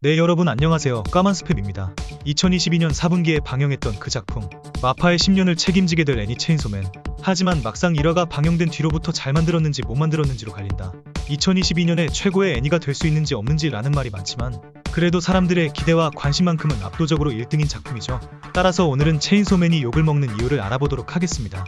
네 여러분 안녕하세요. 까만 스팸입니다. 2022년 4분기에 방영했던 그 작품 마파의 10년을 책임지게 될 애니 체인소맨. 하지만 막상 1화가 방영된 뒤로부터 잘 만들었는지 못 만들었는지로 갈린다. 2022년에 최고의 애니가 될 수 있는지 없는지 라는 말이 많지만 그래도 사람들의 기대와 관심만큼은 압도적으로 1등인 작품이죠. 따라서 오늘은 체인소맨이 욕을 먹는 이유를 알아보도록 하겠습니다.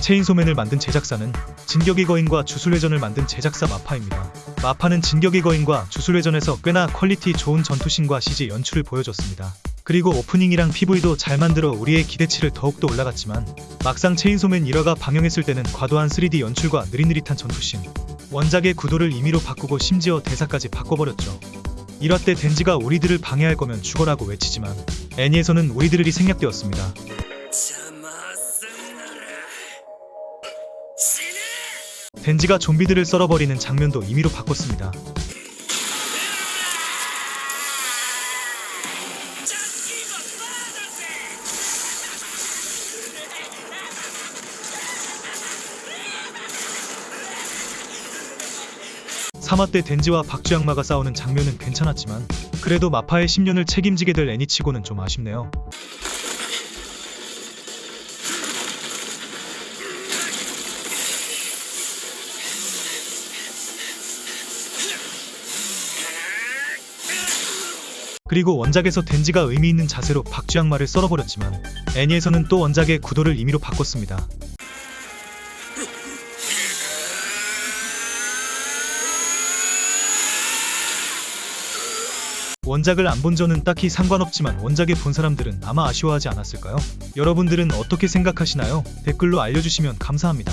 체인소맨을 만든 제작사는 진격의 거인과 주술회전을 만든 제작사 마파입니다. MAPPA는 진격의 거인과 주술회전에서 꽤나 퀄리티 좋은 전투신과 CG 연출을 보여줬습니다. 그리고 오프닝이랑 PV도 잘 만들어 우리의 기대치를 더욱더 올라갔지만 막상 체인소맨 1화가 방영했을 때는 과도한 3D 연출과 느릿느릿한 전투신 원작의 구도를 임의로 바꾸고 심지어 대사까지 바꿔버렸죠. 1화 때 덴지가 우리들을 방해할 거면 죽어라고 외치지만 애니에서는 우리들이 생략되었습니다. 덴지가 좀비들을 썰어버리는 장면도 임의로 바꿨습니다. 사마 때 덴지와 박쥐악마가 싸우는 장면은 괜찮았지만 그래도 마파의 10년을 책임지게 될 애니치고는 좀 아쉽네요. 그리고 원작에서 덴지가 의미 있는 자세로 박쥐악마를 썰어버렸지만 애니에서는 또 원작의 구도를 임의로 바꿨습니다. 원작을 안 본 저는 딱히 상관없지만 원작에 본 사람들은 아마 아쉬워하지 않았을까요? 여러분들은 어떻게 생각하시나요? 댓글로 알려주시면 감사합니다.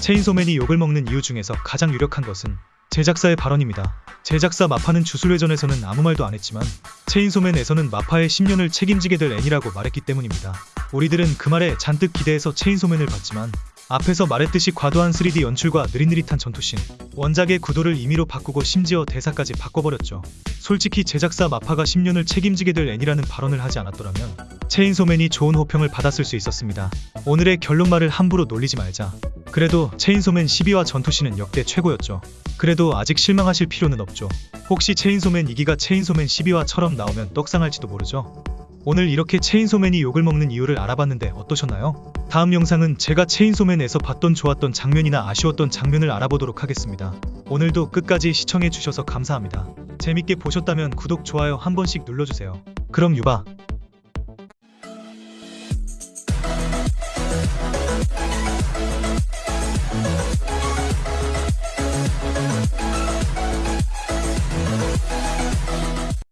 체인소맨이 욕을 먹는 이유 중에서 가장 유력한 것은 제작사의 발언입니다. 제작사 마파는 주술회전에서는 아무 말도 안 했지만 체인소맨에서는 마파의 10년을 책임지게 될 애니라고 말했기 때문입니다. 우리들은 그 말에 잔뜩 기대해서 체인소맨을 봤지만 앞에서 말했듯이 과도한 3D 연출과 느릿느릿한 전투씬, 원작의 구도를 임의로 바꾸고 심지어 대사까지 바꿔버렸죠. 솔직히 제작사 마파가 10년을 책임지게 될 애니라는 발언을 하지 않았더라면 체인소맨이 좋은 호평을 받았을 수 있었습니다. 오늘의 결론말을 함부로 놀리지 말자. 그래도 체인소맨 12화 전투씬은 역대 최고였죠. 그래도 아직 실망하실 필요는 없죠. 혹시 체인소맨 2기가 체인소맨 12화처럼 나오면 떡상할지도 모르죠. 오늘 이렇게 체인소맨이 욕을 먹는 이유를 알아봤는데 어떠셨나요? 다음 영상은 제가 체인소맨에서 봤던 좋았던 장면이나 아쉬웠던 장면을 알아보도록 하겠습니다. 오늘도 끝까지 시청해주셔서 감사합니다. 재밌게 보셨다면 구독, 좋아요 한 번씩 눌러주세요. 그럼 유바.